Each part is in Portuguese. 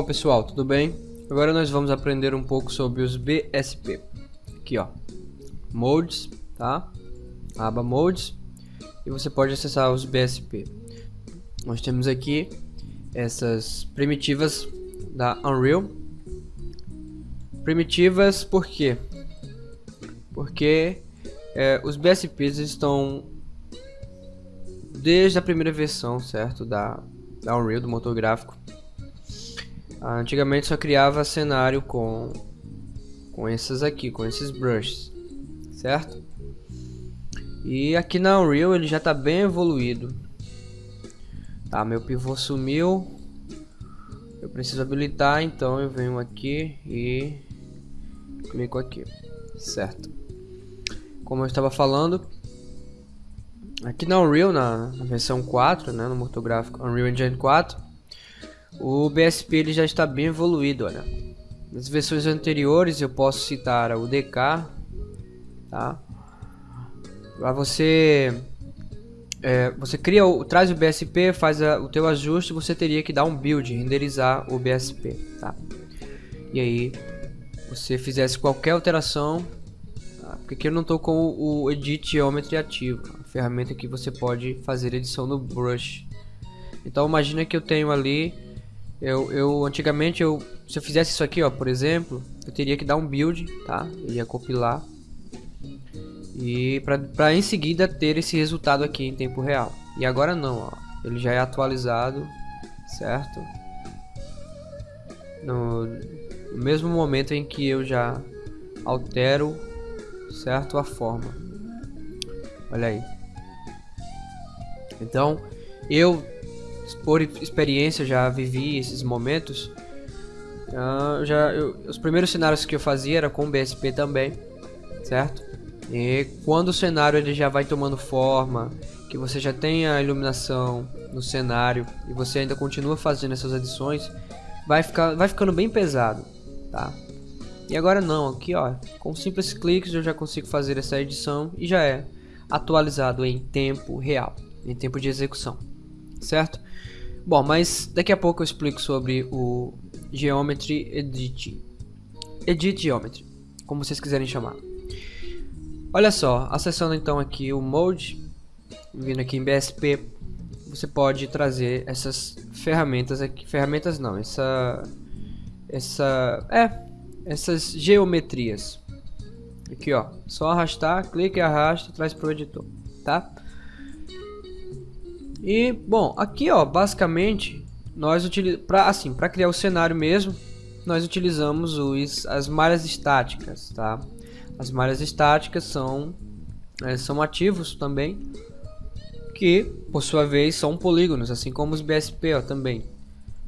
Bom pessoal, tudo bem? Agora nós vamos aprender um pouco sobre os BSP. Aqui ó, Modes, tá? aba Modes e você pode acessar os BSP. Nós temos aqui essas primitivas da Unreal. Primitivas por quê? Porque é, os BSPs estão desde a primeira versão, certo? Da, da Unreal, do motor gráfico. Antigamente só criava cenário com, com essas aqui, com esses brushes, certo? E aqui na Unreal ele já está bem evoluído. Tá, meu pivô sumiu. Eu preciso habilitar, então eu venho aqui e clico aqui, certo? Como eu estava falando, aqui na Unreal, na, na versão 4, né, no motor gráfico Unreal Engine 4, o BSP ele já está bem evoluído, olha. Nas versões anteriores eu posso citar o DK, tá? Para você é, você cria o, traz o BSP, faz a, o teu ajuste, você teria que dar um build, renderizar o BSP, tá? E aí, você fizesse qualquer alteração, tá? porque aqui eu não estou com o Edit Geometry ativo, a ferramenta que você pode fazer edição no brush. Então imagina que eu tenho ali, eu, eu antigamente eu, se eu fizesse isso aqui, ó, por exemplo, eu teria que dar um build, tá? Eu ia compilar e para em seguida ter esse resultado aqui em tempo real. E agora não, ó. Ele já é atualizado, certo? No, no mesmo momento em que eu já altero, certo? A forma. Olha aí. Então, eu por experiência já vivi esses momentos. Uh, já eu, os primeiros cenários que eu fazia era com BSP também, certo? E quando o cenário ele já vai tomando forma, que você já tem a iluminação no cenário e você ainda continua fazendo essas adições, vai, ficar, vai ficando bem pesado, tá? E agora não, aqui ó, com simples cliques eu já consigo fazer essa edição e já é atualizado em tempo real, em tempo de execução, certo? Bom, mas daqui a pouco eu explico sobre o Geometry Edit, Edit Geometry, como vocês quiserem chamar. Olha só, acessando então aqui o Mode, vindo aqui em BSP, você pode trazer essas ferramentas aqui, ferramentas não, essa, essa, é, essas geometrias. Aqui ó, só arrastar, clica e arrasta, traz para o editor, tá? E bom, aqui ó, basicamente nós utilizamos, assim, para criar o cenário mesmo, nós utilizamos os, as malhas estáticas, tá? As malhas estáticas são, é, são ativos também, que por sua vez são polígonos, assim como os BSP ó, também.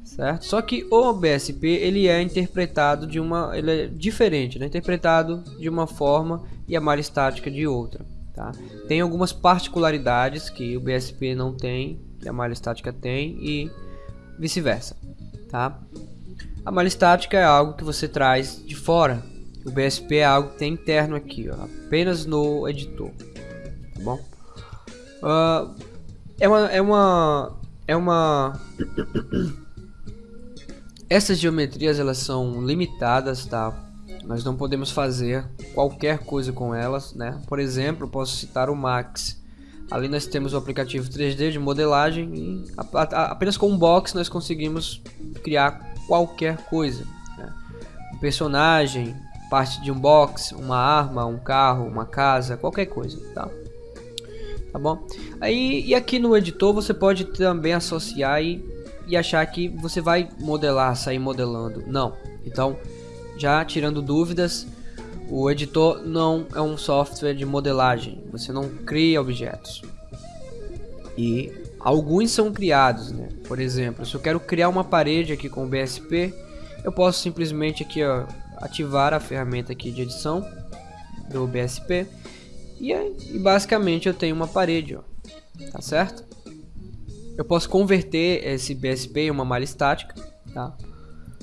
Certo? Só que o BSP ele é interpretado de uma, ele é diferente, né? interpretado de uma forma e a malha estática de outra. Tá? Tem algumas particularidades que o BSP não tem, que a malha estática tem e vice-versa. Tá? A malha estática é algo que você traz de fora o BSP é algo que tem interno aqui, ó, apenas no editor, tá bom? Uh, é uma, é uma, é uma. Essas geometrias elas são limitadas, tá? Nós não podemos fazer qualquer coisa com elas, né? Por exemplo, posso citar o Max. Ali nós temos o aplicativo 3D de modelagem e apenas com um box nós conseguimos criar qualquer coisa. Né? Um personagem, parte de um box, uma arma, um carro, uma casa, qualquer coisa, tá? Tá bom? Aí, e aqui no editor você pode também associar e, e achar que você vai modelar, sair modelando. Não. Então, já tirando dúvidas, o editor não é um software de modelagem. Você não cria objetos. E alguns são criados, né? Por exemplo, se eu quero criar uma parede aqui com o BSP, eu posso simplesmente aqui, ó, ativar a ferramenta aqui de edição do BSP e, e basicamente eu tenho uma parede, ó, tá certo? Eu posso converter esse BSP em uma malha estática, tá?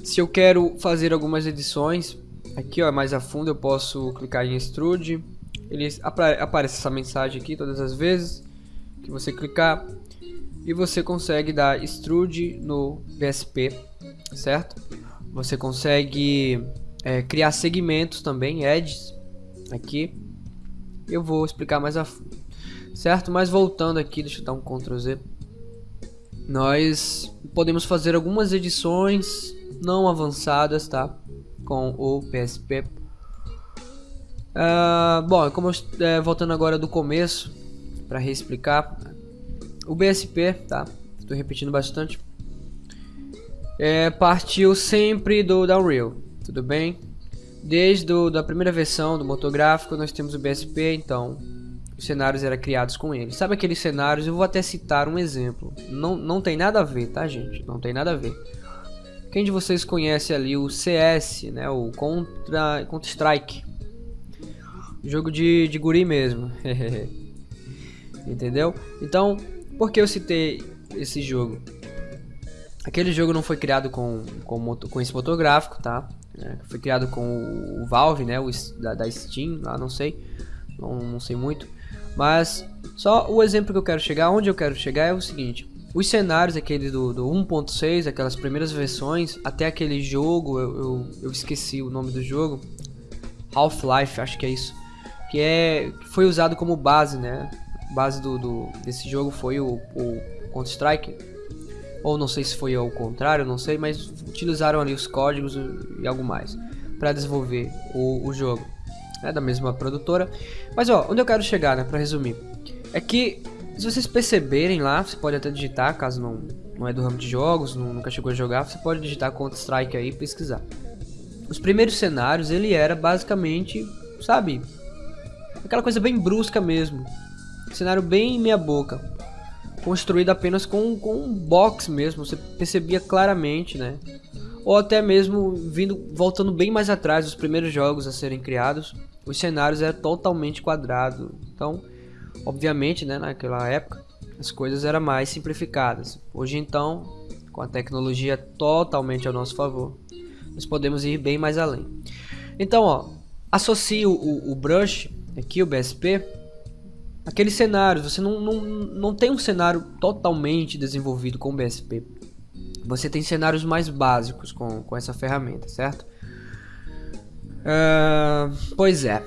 Se eu quero fazer algumas edições, aqui ó, mais a fundo eu posso clicar em Extrude, ele aparece essa mensagem aqui todas as vezes que você clicar e você consegue dar Extrude no BSP certo? Você consegue é, criar segmentos também, edges, aqui. Eu vou explicar mais a fundo, certo? Mas voltando aqui, deixa eu dar um Ctrl Z. Nós podemos fazer algumas edições não avançadas, tá? Com o PSP. Uh, ah, bom, como eu, é, voltando agora do começo, para reexplicar, o BSP, tá? Estou repetindo bastante. É, partiu sempre do Downreal, tudo bem? Desde a da primeira versão do motor gráfico nós temos o BSP, então os cenários eram criados com ele. Sabe aqueles cenários? Eu vou até citar um exemplo. Não, não tem nada a ver, tá gente? Não tem nada a ver. Quem de vocês conhece ali o CS, né? O Contra, Contra Strike. Jogo de, de guri mesmo. Entendeu? Então, por que eu citei esse jogo? Aquele jogo não foi criado com, com, com esse motor gráfico, tá? É, foi criado com o Valve, né? O, da, da Steam, lá não sei. Não, não sei muito. Mas só o exemplo que eu quero chegar, onde eu quero chegar é o seguinte. Os cenários, aquele do, do 1.6, aquelas primeiras versões, até aquele jogo, eu, eu, eu esqueci o nome do jogo. Half-Life, acho que é isso. Que é, foi usado como base, né? Base do, do desse jogo foi o, o Counter-Strike. Ou não sei se foi ao contrário, não sei, mas utilizaram ali os códigos e algo mais para desenvolver o, o jogo né, da mesma produtora. Mas ó, onde eu quero chegar, né, para resumir, é que se vocês perceberem lá, você pode até digitar, caso não, não é do ramo de jogos, não, nunca chegou a jogar, você pode digitar Counter Strike aí e pesquisar. Os primeiros cenários, ele era basicamente, sabe, aquela coisa bem brusca mesmo, cenário bem meia boca, construído apenas com, com um box mesmo, você percebia claramente, né, ou até mesmo vindo voltando bem mais atrás dos primeiros jogos a serem criados, os cenários eram totalmente quadrados. Então, obviamente, né, naquela época, as coisas eram mais simplificadas. Hoje então, com a tecnologia totalmente ao nosso favor, nós podemos ir bem mais além. Então, ó, associe o, o, o brush aqui, o BSP, aqueles cenários. Você não, não, não tem um cenário totalmente desenvolvido com o BSP. Você tem cenários mais básicos com, com essa ferramenta, certo? Uh, pois é.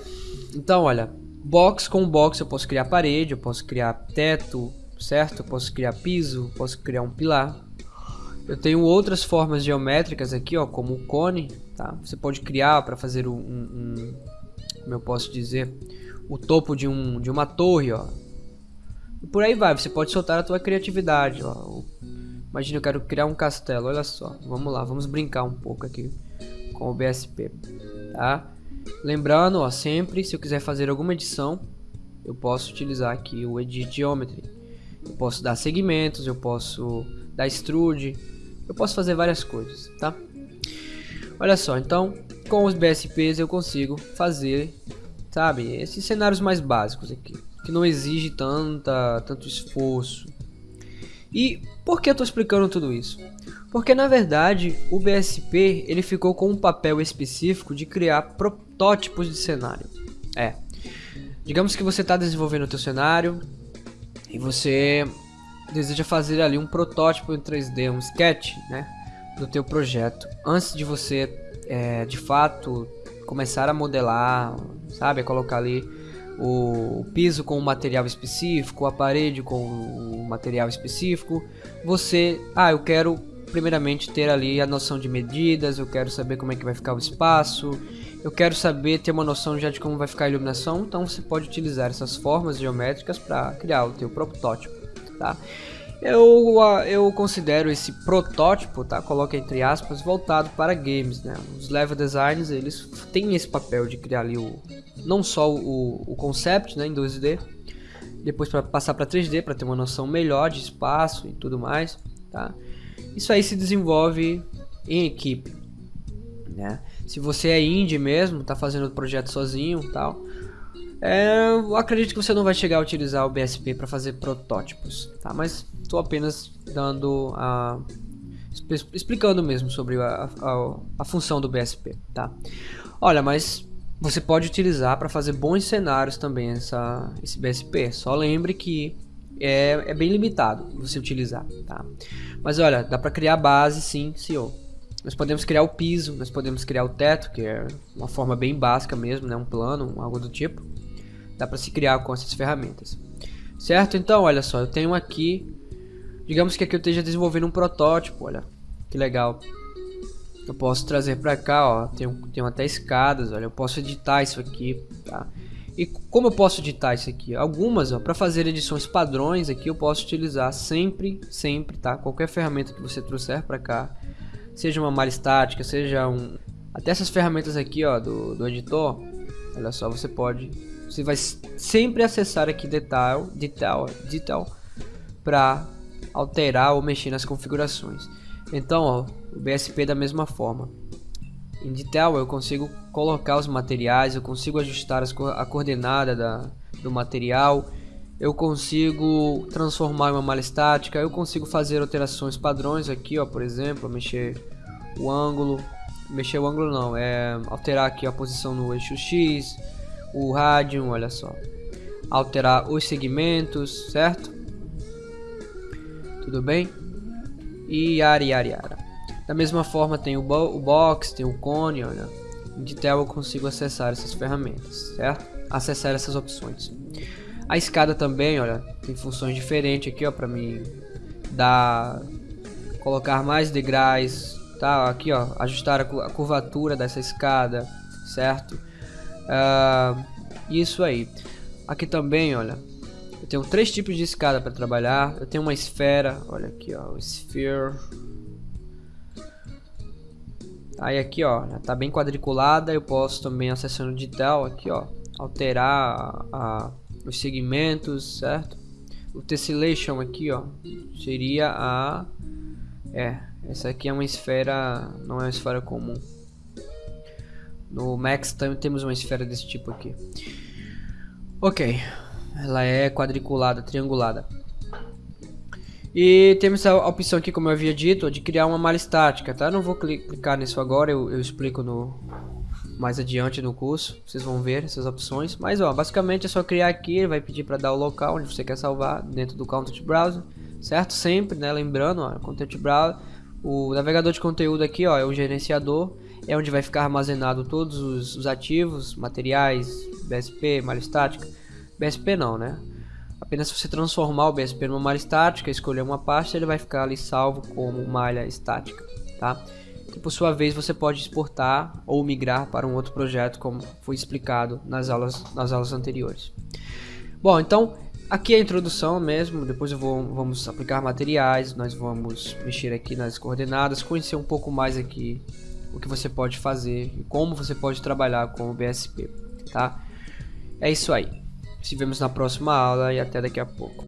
Então, olha, box com box eu posso criar parede, eu posso criar teto, certo? Eu posso criar piso, posso criar um pilar. Eu tenho outras formas geométricas aqui, ó, como o cone, tá? Você pode criar para fazer um, um, como eu posso dizer, o topo de, um, de uma torre, ó. E por aí vai, você pode soltar a tua criatividade, ó. Imagina, eu quero criar um castelo, olha só. Vamos lá, vamos brincar um pouco aqui com o BSP tá? Lembrando, ó, sempre se eu quiser fazer alguma edição, eu posso utilizar aqui o Edit Geometry. Eu posso dar segmentos, eu posso dar extrude, eu posso fazer várias coisas, tá? Olha só, então com os BSPs eu consigo fazer, sabe, esses cenários mais básicos aqui, que não exige tanta, tanto esforço. E por que eu estou explicando tudo isso? Porque na verdade o BSP ele ficou com um papel específico de criar protótipos de cenário. É, digamos que você está desenvolvendo o teu cenário e você deseja fazer ali um protótipo em 3D, um sketch, né, do teu projeto antes de você é, de fato começar a modelar, sabe, a colocar ali o piso com um material específico, a parede com um material específico, você, ah, eu quero primeiramente ter ali a noção de medidas, eu quero saber como é que vai ficar o espaço, eu quero saber ter uma noção já de como vai ficar a iluminação, então você pode utilizar essas formas geométricas para criar o teu protótipo, tá? Eu, eu considero esse protótipo, tá? Coloca entre aspas, voltado para games, né? Os level designs, eles têm esse papel de criar ali o não só o, o concept, né, em 2D, depois para passar para 3D para ter uma noção melhor de espaço e tudo mais, tá? Isso aí se desenvolve em equipe, né? Se você é indie mesmo, está fazendo o projeto sozinho, tal, é, eu acredito que você não vai chegar a utilizar o BSP para fazer protótipos, tá? Mas estou apenas dando a explicando mesmo sobre a, a, a, função do BSP, tá? Olha, mas você pode utilizar para fazer bons cenários também essa, esse BSP. Só lembre que é, é bem limitado você utilizar, tá? Mas olha, dá para criar base sim, senhor. nós podemos criar o piso, nós podemos criar o teto, que é uma forma bem básica mesmo, né? um plano, algo do tipo. Dá para se criar com essas ferramentas. Certo? Então, olha só, eu tenho aqui, digamos que aqui eu esteja desenvolvendo um protótipo, olha, que legal. Eu posso trazer para cá, ó, tenho, tenho até escadas, olha, eu posso editar isso aqui, tá? E como eu posso editar isso aqui? Algumas, ó, para fazer edições padrões aqui eu posso utilizar sempre, sempre, tá? Qualquer ferramenta que você trouxer para cá, seja uma malha estática, seja um... Até essas ferramentas aqui, ó, do, do editor, olha só, você pode... Você vai sempre acessar aqui detail, detail, detail para alterar ou mexer nas configurações. Então, ó, o BSP da mesma forma. Em Detail eu consigo colocar os materiais, eu consigo ajustar as, a coordenada da, do material, eu consigo transformar uma malha estática, eu consigo fazer alterações padrões aqui, ó, por exemplo, mexer o ângulo, mexer o ângulo não, é alterar aqui a posição no eixo X, o rádio, olha só, alterar os segmentos, certo? Tudo bem? E yara, yara, yara. Da mesma forma tem o, bo o box, tem o cone, olha. Em Detail eu consigo acessar essas ferramentas, certo? Acessar essas opções. A escada também, olha, tem funções diferentes aqui, ó, para mim dar colocar mais degraus, tá? Aqui, ó, ajustar a curvatura dessa escada, certo? Uh, isso aí. Aqui também, olha, eu tenho três tipos de escada para trabalhar. Eu tenho uma esfera, olha aqui, ó, o sphere Aí aqui, ó, tá bem quadriculada. Eu posso também acessando detail aqui, ó, alterar a, a, os segmentos, certo? O tessellation aqui, ó, seria a é, essa aqui é uma esfera, não é uma esfera comum. No Max também temos uma esfera desse tipo aqui. Ok, ela é quadriculada, triangulada. E temos a opção aqui, como eu havia dito, de criar uma malha estática, tá? não vou clicar nisso agora, eu, eu explico no mais adiante no curso, vocês vão ver essas opções. Mas ó, basicamente é só criar aqui, ele vai pedir para dar o local onde você quer salvar dentro do Content Browser, certo? Sempre, né? Lembrando, ó, Content Browser, o navegador de conteúdo aqui, ó, é o gerenciador, é onde vai ficar armazenado todos os, os ativos, materiais, BSP, malha estática. BSP não, né? Apenas se você transformar o BSP numa malha estática, escolher uma pasta, ele vai ficar ali salvo como malha estática, tá? E por sua vez você pode exportar ou migrar para um outro projeto, como foi explicado nas aulas, nas aulas anteriores. Bom, então aqui é a introdução mesmo, depois vou, vamos aplicar materiais, nós vamos mexer aqui nas coordenadas, conhecer um pouco mais aqui o que você pode fazer e como você pode trabalhar com o BSP, tá? É isso aí. Se vemos na próxima aula e até daqui a pouco.